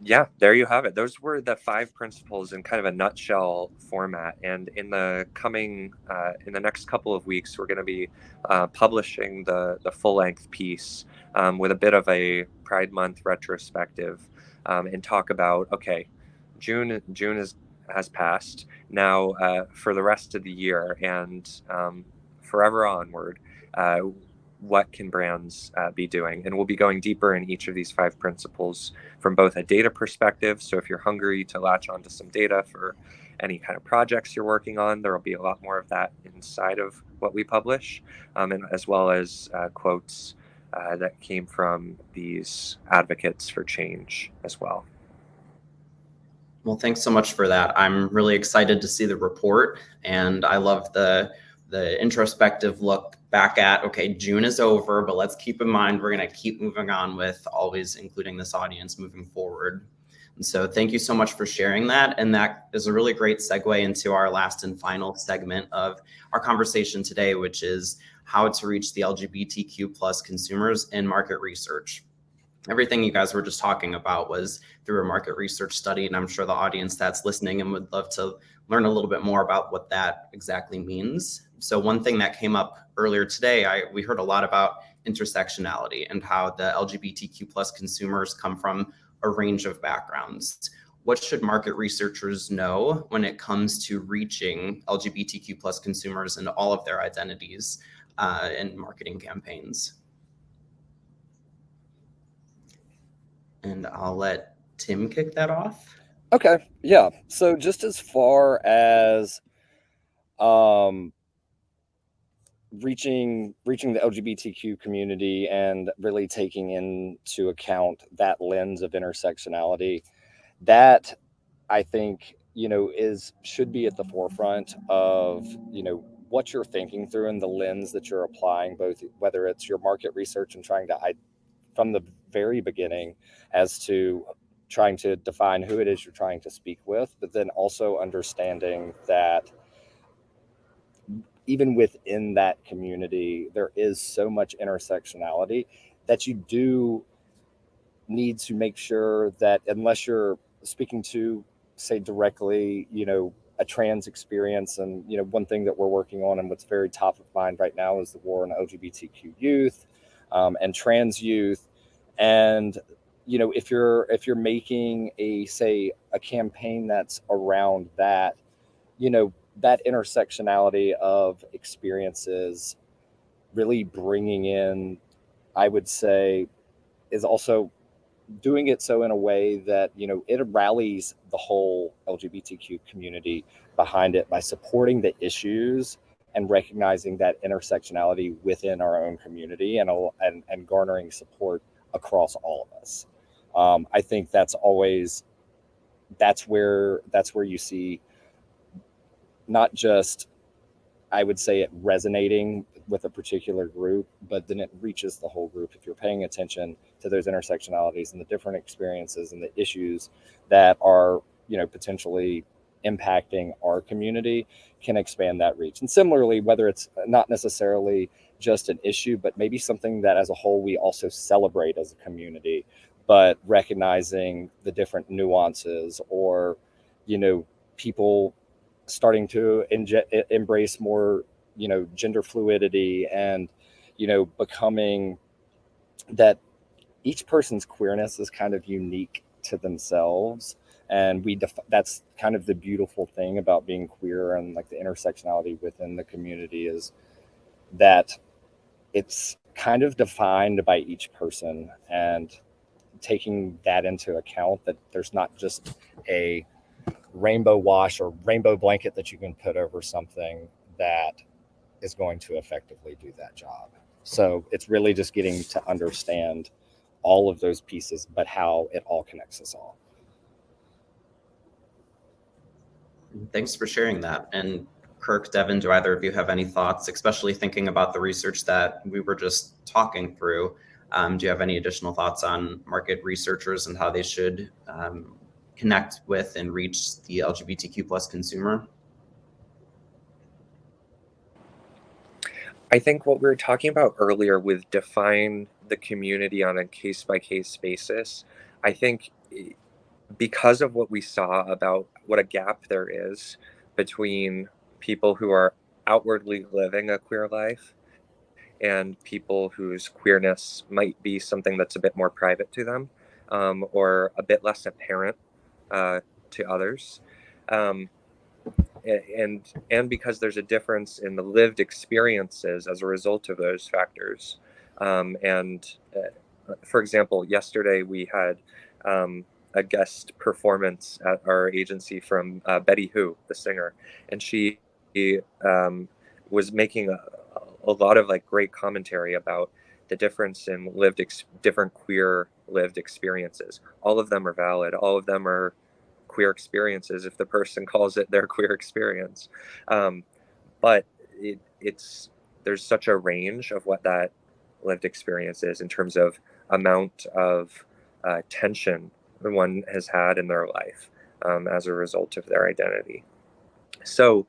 yeah, there you have it. Those were the five principles in kind of a nutshell format. And in the coming, uh, in the next couple of weeks, we're going to be uh, publishing the the full length piece um, with a bit of a Pride Month retrospective, um, and talk about okay, June June is has passed now uh, for the rest of the year and um, forever onward. What can brands uh, be doing? And we'll be going deeper in each of these five principles from both a data perspective. So if you're hungry to latch onto some data for any kind of projects you're working on, there will be a lot more of that inside of what we publish, um, and as well as uh, quotes uh, that came from these advocates for change as well. Well, thanks so much for that. I'm really excited to see the report, and I love the the introspective look back at okay june is over but let's keep in mind we're going to keep moving on with always including this audience moving forward. And so thank you so much for sharing that. And that is a really great segue into our last and final segment of our conversation today which is how to reach the lgbtq plus consumers in market research. Everything you guys were just talking about was through a market research study and i'm sure the audience that's listening and would love to learn a little bit more about what that exactly means so one thing that came up earlier today I, we heard a lot about intersectionality and how the lgbtq plus consumers come from a range of backgrounds what should market researchers know when it comes to reaching lgbtq plus consumers and all of their identities uh, in marketing campaigns and I'll let Tim kick that off. Okay, yeah. So just as far as um, reaching reaching the LGBTQ community and really taking into account that lens of intersectionality, that I think you know is should be at the forefront of you know what you're thinking through and the lens that you're applying, both whether it's your market research and trying to from the very beginning as to trying to define who it is you're trying to speak with, but then also understanding that even within that community, there is so much intersectionality that you do need to make sure that unless you're speaking to, say, directly, you know, a trans experience, and you know, one thing that we're working on and what's very top of mind right now is the war on LGBTQ youth um, and trans youth. And you know if you're if you're making a say a campaign that's around that you know that intersectionality of experiences really bringing in i would say is also doing it so in a way that you know it rallies the whole lgbtq community behind it by supporting the issues and recognizing that intersectionality within our own community and and, and garnering support across all of us. Um, I think that's always that's where that's where you see not just I would say it resonating with a particular group, but then it reaches the whole group. If you're paying attention to those intersectionalities and the different experiences and the issues that are, you know, potentially impacting our community can expand that reach. And similarly, whether it's not necessarily just an issue, but maybe something that as a whole we also celebrate as a community, but recognizing the different nuances or, you know, people starting to inje- embrace more, you know, gender fluidity and, you know, becoming that each person's queerness is kind of unique to themselves. And we def- that's kind of the beautiful thing about being queer and like the intersectionality within the community is that it's kind of defined by each person and taking that into account that there's not just a rainbow wash or rainbow blanket that you can put over something that is going to effectively do that job. So it's really just getting to understand all of those pieces, but how it all connects us all. Thanks for sharing that. And Kirk, Devin, do either of you have any thoughts, especially thinking about the research that we were just talking through? Um, do you have any additional thoughts on market researchers and how they should um, connect with and reach the LGBTQ plus consumer? I think what we were talking about earlier with define the community on a case by case basis, I think eh, because of what we saw about what a gap there is between people who are outwardly living a queer life and people whose queerness might be something that's a bit more private to them um, or a bit less apparent uh, to others. Um, and and because there's a difference in the lived experiences as a result of those factors. Um, and uh, for example, yesterday we had um, a guest performance at our agency from uh, Betty Who, the singer, and she um, was making a, a, lot of like great commentary about the difference in lived ex- different queer lived experiences. All of them are valid. All of them are queer experiences if the person [laughs] calls it their queer experience. Um, but it, it's there's such a range of what that lived experience is in terms of amount of uh, tension the one has had in their life um, as a result of their identity. So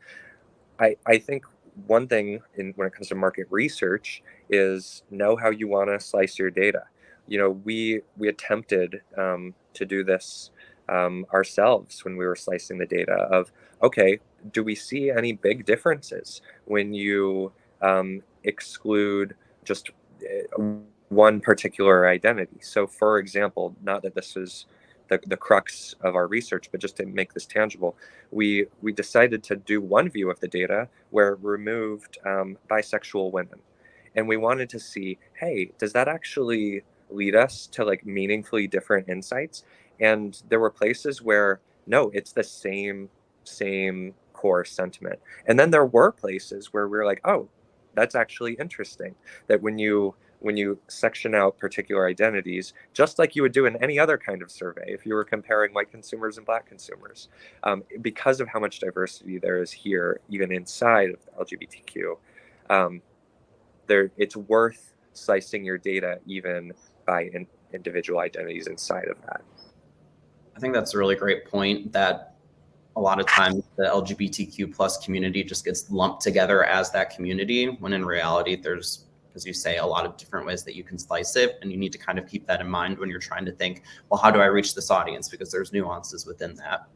I, I think one thing in, when it comes to market research is know how you want to slice your data. You know, we we attempted um, to do this um, ourselves when we were slicing the data of okay, do we see any big differences when you um, exclude just uh, one particular identity? So, for example, not that this is the, the crux of our research, but just to make this tangible, we we decided to do one view of the data where it removed um, bisexual women, and we wanted to see, hey, does that actually lead us to like meaningfully different insights? And there were places where no, it's the same same core sentiment, and then there were places where we were like, oh, that's actually interesting that when you when you section out particular identities, just like you would do in any other kind of survey, if you were comparing white consumers and black consumers, um, because of how much diversity there is here, even inside of LGBTQ, um, there it's worth slicing your data even by in, individual identities inside of that. I think that's a really great point that a lot of times the LGBTQ plus community just gets lumped together as that community when in reality there's as you say, a lot of different ways that you can slice it. And you need to kind of keep that in mind when you're trying to think, well, how do I reach this audience? Because there's nuances within that.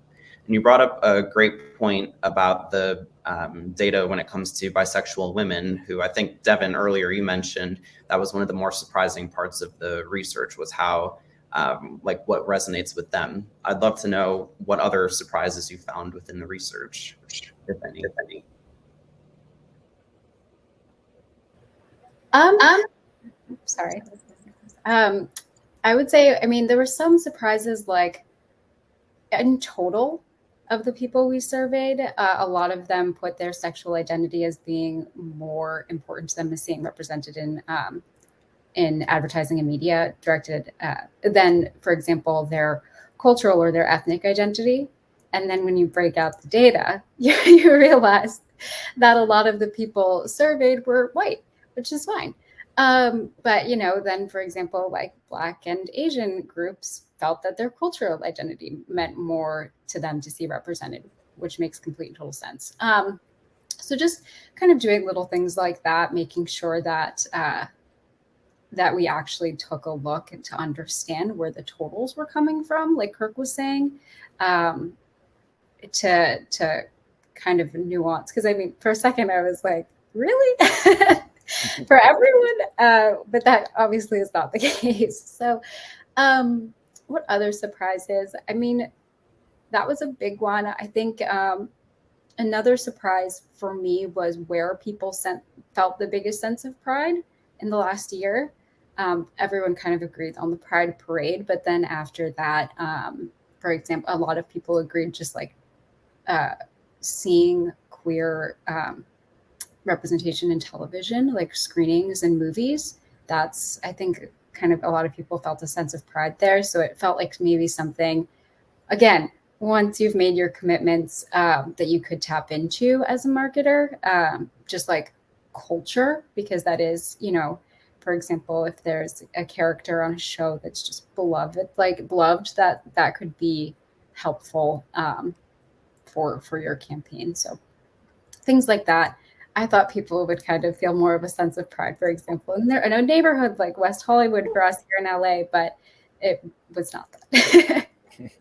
And you brought up a great point about the um, data when it comes to bisexual women, who I think, Devin, earlier you mentioned that was one of the more surprising parts of the research was how, um, like, what resonates with them. I'd love to know what other surprises you found within the research, if any. If any. Um, um sorry. Um, I would say, I mean, there were some surprises like in total of the people we surveyed, uh, a lot of them put their sexual identity as being more important to them as being represented in um, in advertising and media directed uh, than, for example, their cultural or their ethnic identity. And then when you break out the data, you, [laughs] you realize that a lot of the people surveyed were white which is fine. Um, but you know, then for example, like Black and Asian groups felt that their cultural identity meant more to them to see represented, which makes complete and total sense. Um, so just kind of doing little things like that, making sure that uh, that we actually took a look to understand where the totals were coming from, like Kirk was saying, um, to to kind of nuance. Because I mean, for a second, I was like, really. [laughs] [laughs] for everyone. Uh, but that obviously is not the [laughs] case. So, um, what other surprises? I mean, that was a big one. I think um, another surprise for me was where people sent, felt the biggest sense of pride in the last year. Um, everyone kind of agreed on the Pride Parade, but then after that, um, for example, a lot of people agreed just like uh, seeing queer um, representation in television, like screenings and movies. That's, I think, kind of a lot of people felt a sense of pride there. So it felt like maybe something, again, once you've made your commitments um, that you could tap into as a marketer, um, just like culture, because that is, you know, for example, if there's a character on a show that's just beloved, like beloved, that that could be helpful um, for for your campaign. So things like that. I thought people would kind of feel more of a sense of pride, for example, in, their, in a neighborhood like West Hollywood for us here in LA, but it was not that. [laughs]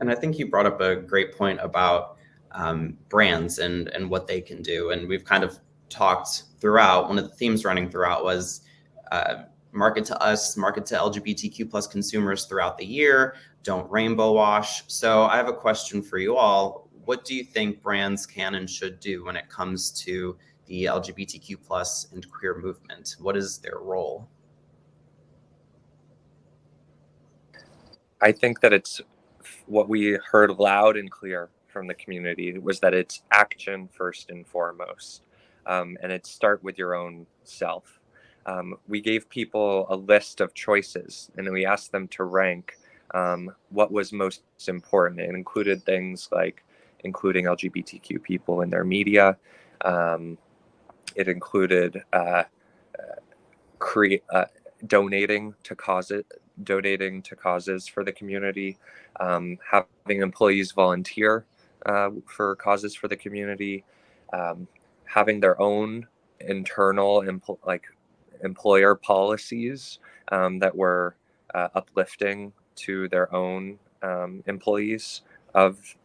and I think you brought up a great point about um, brands and and what they can do, and we've kind of talked throughout. One of the themes running throughout was uh, market to us, market to LGBTQ plus consumers throughout the year. Don't rainbow wash. So I have a question for you all what do you think brands can and should do when it comes to the LGBTQ plus and queer movement? What is their role? I think that it's what we heard loud and clear from the community was that it's action first and foremost. Um, and it start with your own self. Um, we gave people a list of choices and we asked them to rank um, what was most important. It included things like including LGBTQ people in their media. Um, it included uh, uh, uh, donating to causes, donating to causes for the community, um, having employees volunteer uh, for causes for the community, um, having their own internal empl- like employer policies um, that were uh, uplifting to their own um, employees of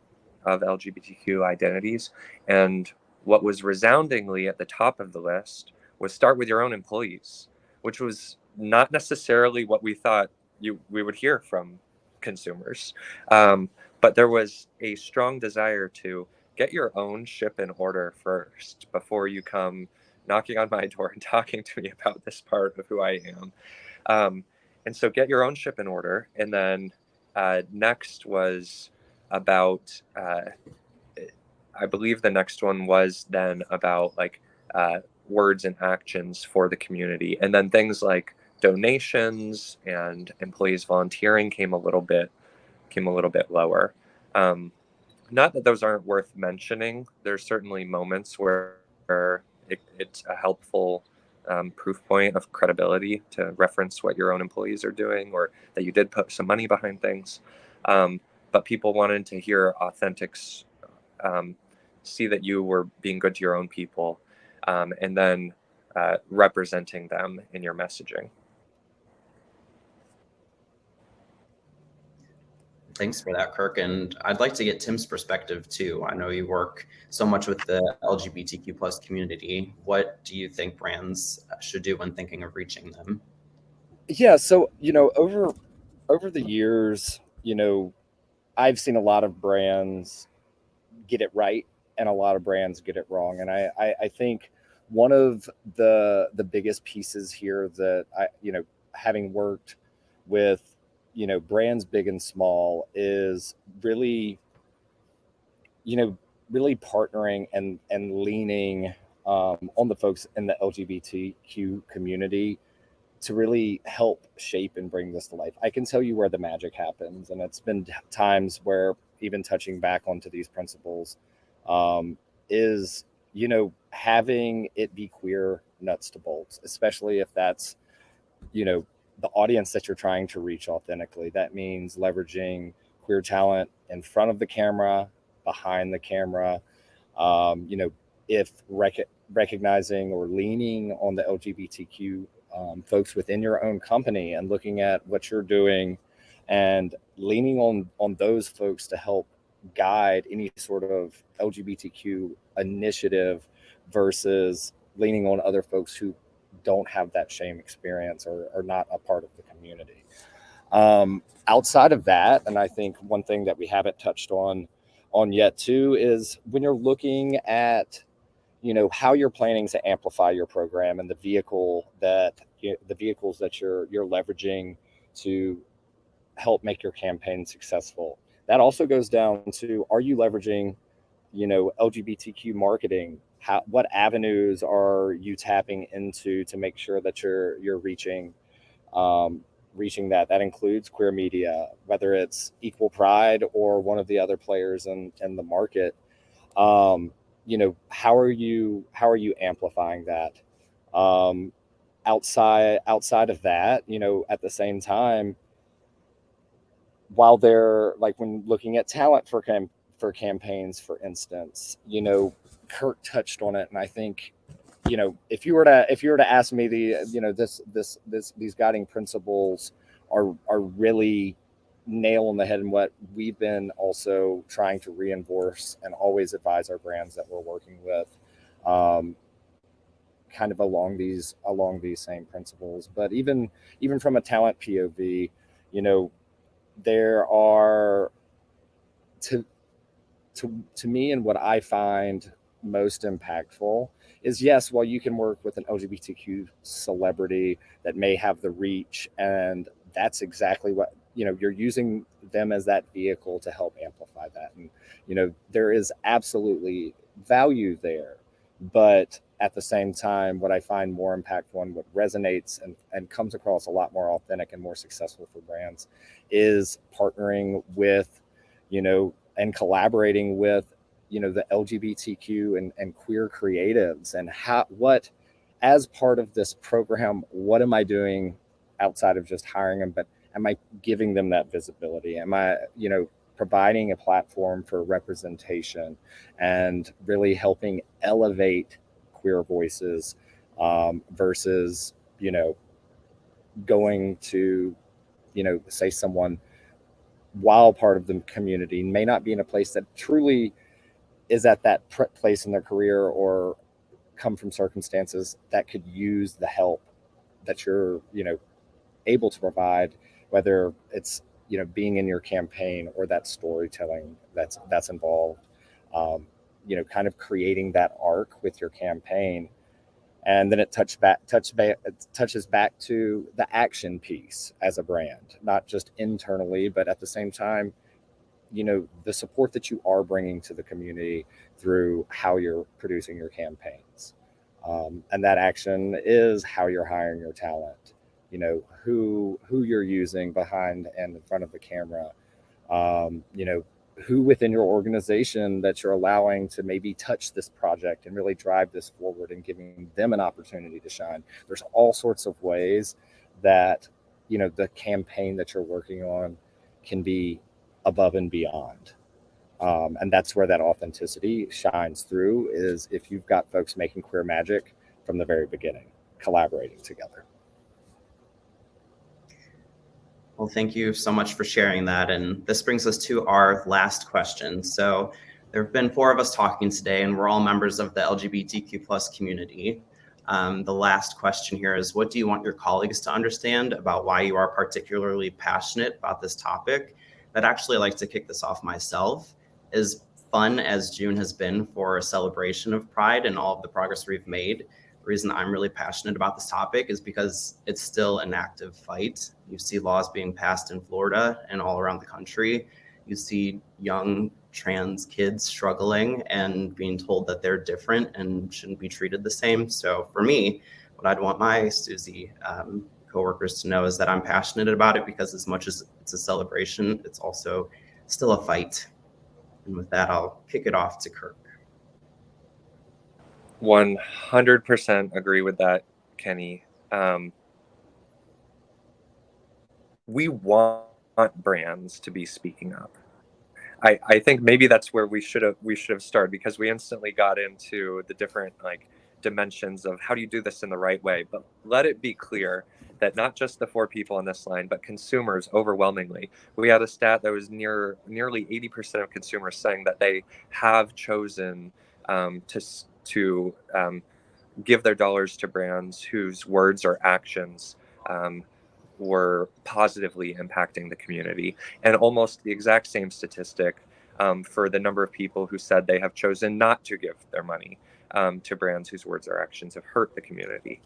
of LGBTQ identities. And what was resoundingly at the top of the list was start with your own employees, which was not necessarily what we thought you we would hear from consumers. Um, but there was a strong desire to get your own ship in order first before you come knocking on my [laughs] door and talking to me about this part of who I am. Um, and so get your own ship in order. And then uh, next was about, uh, I believe the next one was then about like uh, words and actions for the community. And then things like donations and employees volunteering came a little bit came a little bit lower. Um, not that those aren't worth mentioning. There's certainly moments where, it, it's a helpful um, proof point of credibility to reference what your own employees are doing or that you did put some money behind things. Um, but people wanted to hear authentics, um, see that you were being good to your own people, um, and then uh, representing them in your messaging. Thanks for that, Kirk. And I'd like to get Tim's perspective too. I know you work so much with the LGBTQ plus community. What do you think brands should do when thinking of reaching them? Yeah, so you know, over over the years, you know, I've seen a lot of brands get it right and a lot of brands get it wrong. And I, I, I think one of the the biggest pieces here that I, you know, having worked with you know brands big and small is really you know really partnering and and leaning um, on the folks in the lgbtq community to really help shape and bring this to life i can tell you where the magic happens and it's been times where even touching back onto these principles um, is you know having it be queer nuts to bolts especially if that's you know the audience that you're trying to reach authentically. That means leveraging queer talent in front of the camera, behind the camera. Um, you know, if rec- recognizing or leaning on the LGBTQ um, folks within your own company and looking at what you're doing and leaning on on those folks to help guide any sort of LGBTQ initiative versus leaning on other folks who don't have that shame experience or are not a part of the community. Um, outside of that, and I think one thing that we haven't touched on on yet too is when you're looking at you know how you're planning to amplify your program and the vehicle that the vehicles that you're you're leveraging to help make your campaign successful. That also goes down to are you leveraging you know lgbtq marketing? How what avenues are you tapping into to make sure that you're you're reaching um, reaching that? That includes queer media whether it's equal pride or one of the other players in in the market. Um, you know how are you how are you amplifying that? Um, outside outside of that you know at the same time while they're like when looking at talent for cam- for campaigns for instance you know Kirk touched on it, and I think, you know, if you were to if you were to ask me the you know this this this these guiding principles are are really nail on the head and what we've been also trying to reinforce and always advise our brands that we're working with um, kind of along these along these same principles but even even from a talent pov you know there are to to to me and what i find most impactful is yes, while you can work with an LGBTQ celebrity that may have the reach, and that's exactly what you know, you're using them as that vehicle to help amplify that. And you know, there is absolutely value there, but at the same time, what I find more impactful and what resonates and, and comes across a lot more authentic and more successful for brands is partnering with, you know, and collaborating with, you know, the LGBTQ and, and queer creatives and how, what, as part of this program, what am I doing outside of just hiring them, but am I giving them that visibility? Am I, you know, providing a platform for representation and really helping elevate queer voices um, versus you know going to you know say someone while part of the community may not be in a place that truly is at that place in their career or come from circumstances that could use the help that you're you know able to provide whether it's you know being in your campaign or that storytelling that's that's involved. Um, you know, kind of creating that arc with your campaign. And then it touch back, touch back, touches back to the action piece as a brand, not just internally, but at the same time, you know, the support that you are bringing to the community through how you're producing your campaigns. Um, and that action is how you're hiring your talent, you know, who, who you're using behind and in front of the camera, um, you know, who within your organization that you're allowing to maybe touch this project and really drive this forward and giving them an opportunity to shine. There's all sorts of ways that, you know, the campaign that you're working on can be above and beyond. Um, and that's where that authenticity shines through is if you've got folks making queer magic from the very beginning, collaborating together. Well, thank you so much for sharing that. And this brings us to our last question. So there have been four of us talking today, and we're all members of the LGBTQ plus community. Um, the last question here is, what do you want your colleagues to understand about why you are particularly passionate about this topic? I'd actually like to kick this off myself. As fun as June has been for a celebration of Pride and all of the progress we've made, reason I'm really passionate about this topic is because it's still an active fight. You see laws being passed in Florida and all around the country. You see young trans kids struggling and being told that they're different and shouldn't be treated the same. So for me, what I'd want my Suzy um, coworkers to know is that I'm passionate about it because as much as it's a celebration, it's also still a fight. And with that, I'll kick it off to Kirk. 100% agree with that, Kenny. Um, we want brands to be speaking up. I, I think maybe that's where we should have we should have started because we instantly got into the different like dimensions of how do you do this in the right way. But let it be clear that not just the four people on this line, but consumers overwhelmingly. We had a stat that was near nearly 80% of consumers saying that they have chosen um, to to um, give their dollars to brands whose words or actions um, were positively impacting the community. And almost the exact same statistic um, for the number of people who said they have chosen not to give their money um, to brands whose words or actions have hurt the community.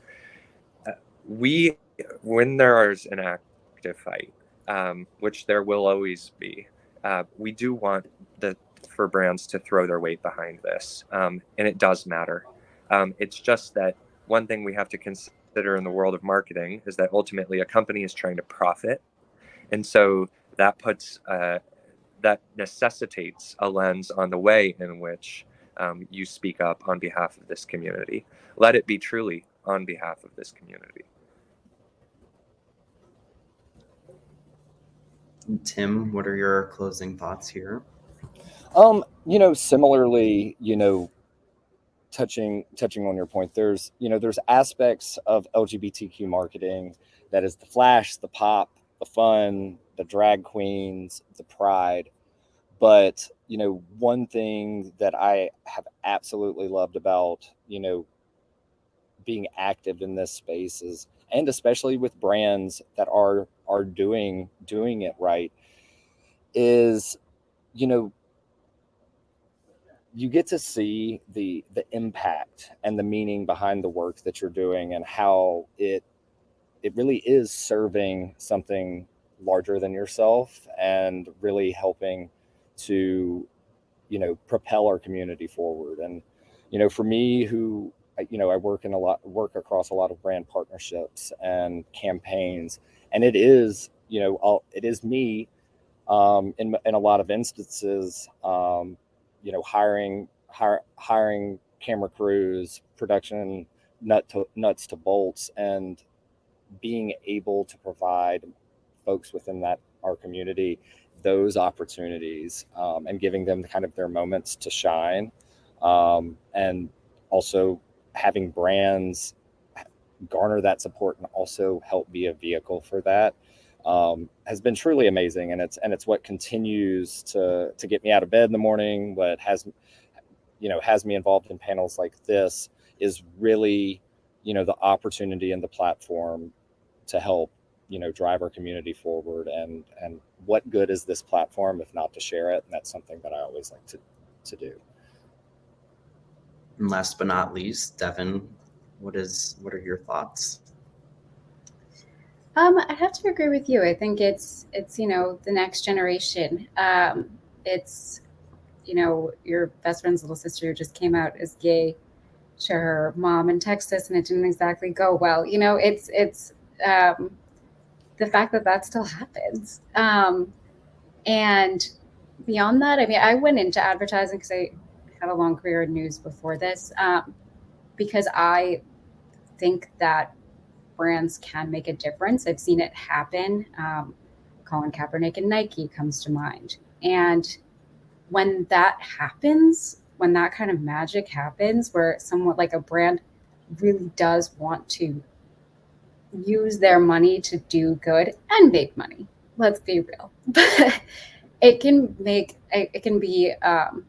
Uh, we, when there is an active fight, um, which there will always be, uh, we do want the for brands to throw their weight behind this. Um, and it does matter. Um, it's just that one thing we have to consider in the world of marketing is that ultimately a company is trying to profit. And so that puts, uh, that necessitates a lens on the way in which um, you speak up on behalf of this community. Let it be truly on behalf of this community. Tim, what are your closing thoughts here? Um, you know, similarly, you know, touching touching on your point, there's you know there's aspects of LGBTQ marketing that is the flash, the pop, the fun, the drag queens, the pride. But you know, one thing that I have absolutely loved about you know being active in this space is, and especially with brands that are are doing doing it right, is you know you get to see the the impact and the meaning behind the work that you're doing and how it it really is serving something larger than yourself and really helping to you know propel our community forward. And you know for me who you know, I work in a lot, work across a lot of brand partnerships and campaigns, and it is, you know, I'll, it is me, um, in in a lot of instances, um, you know, hiring hire, hiring camera crews, production nut to nuts to bolts, and being able to provide folks within that our community those opportunities um, and giving them kind of their moments to shine um, and also having brands garner that support and also help be a vehicle for that um, has been truly amazing and it's and it's what continues to to get me out of bed in the morning what has you know has me involved in panels like this is really you know the opportunity and the platform to help you know drive our community forward and and what good is this platform if not to share it and that's something that i always like to to do And last but not least, Devin, what is what are your thoughts? Um, I have to agree with you. I think it's it's you know the next generation. Um, it's you know your best friend's little sister who just came out as gay. to her mom in Texas, and it didn't exactly go well. You know, it's it's um, the fact that that still [laughs] happens. Um, and beyond that, I mean, I went into advertising because I had a long career in news before this, um, because I think that brands can make a difference. I've seen it happen. Um, Colin Kaepernick and Nike comes to mind. And when that happens, when that kind of magic happens, where someone like a brand really does want to use their money to do good and make money, let's be real. [laughs] it can make, it can be um,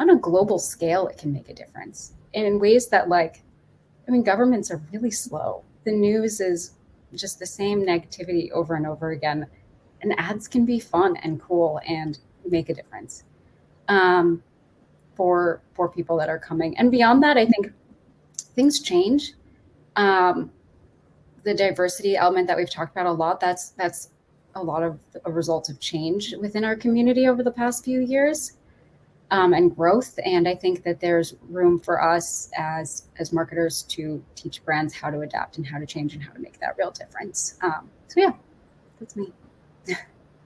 on a global scale, it can make a difference in ways that, like, I mean, governments are really slow the news is just the same negativity over and over again. And ads can be fun and cool and make a difference um, for for people that are coming. And beyond that, I think things change. Um, the diversity element that we've talked about a lot that's that's a lot of a result of change within our community over the past few years um, and growth. And I think that there's room for us as as marketers to teach brands how to adapt and how to change and how to make that real difference. Um, so yeah, that's me. [laughs]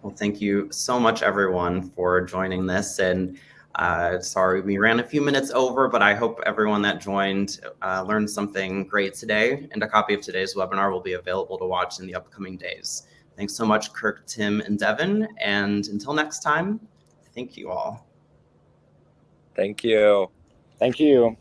Well, thank you so much, everyone, for joining this. And uh, sorry, we ran a few minutes over, but I hope everyone that joined uh, learned something great today. And a copy of today's webinar will be available to watch in the upcoming days. Thanks so much, Kirk, Tim, and Devin. And until next time, thank you all. Thank you. thank you